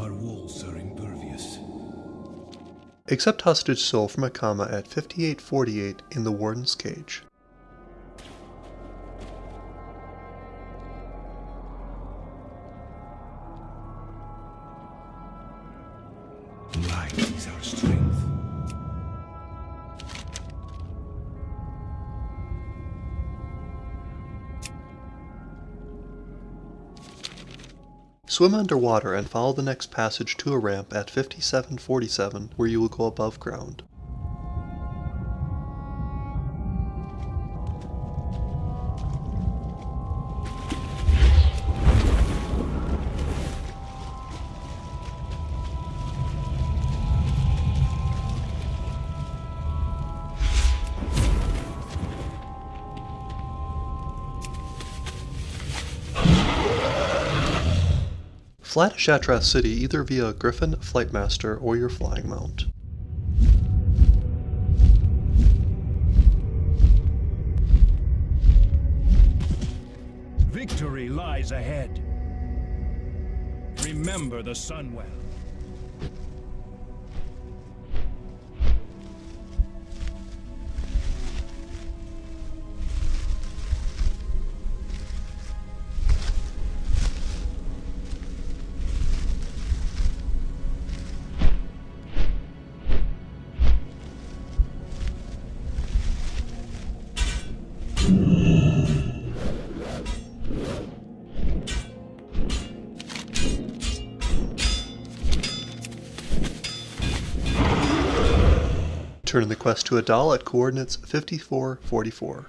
Our walls are impervious. Accept hostage soul from Akama at 5848 in the Warden's Cage. Light is our strength. Swim underwater and follow the next passage to a ramp at 5747 where you will go above ground. Fly to Shattrath City either via Griffin, Flightmaster, or your flying mount. Victory lies ahead. Remember the Sunwell. Turn in the quest to Adal at coordinates 5444.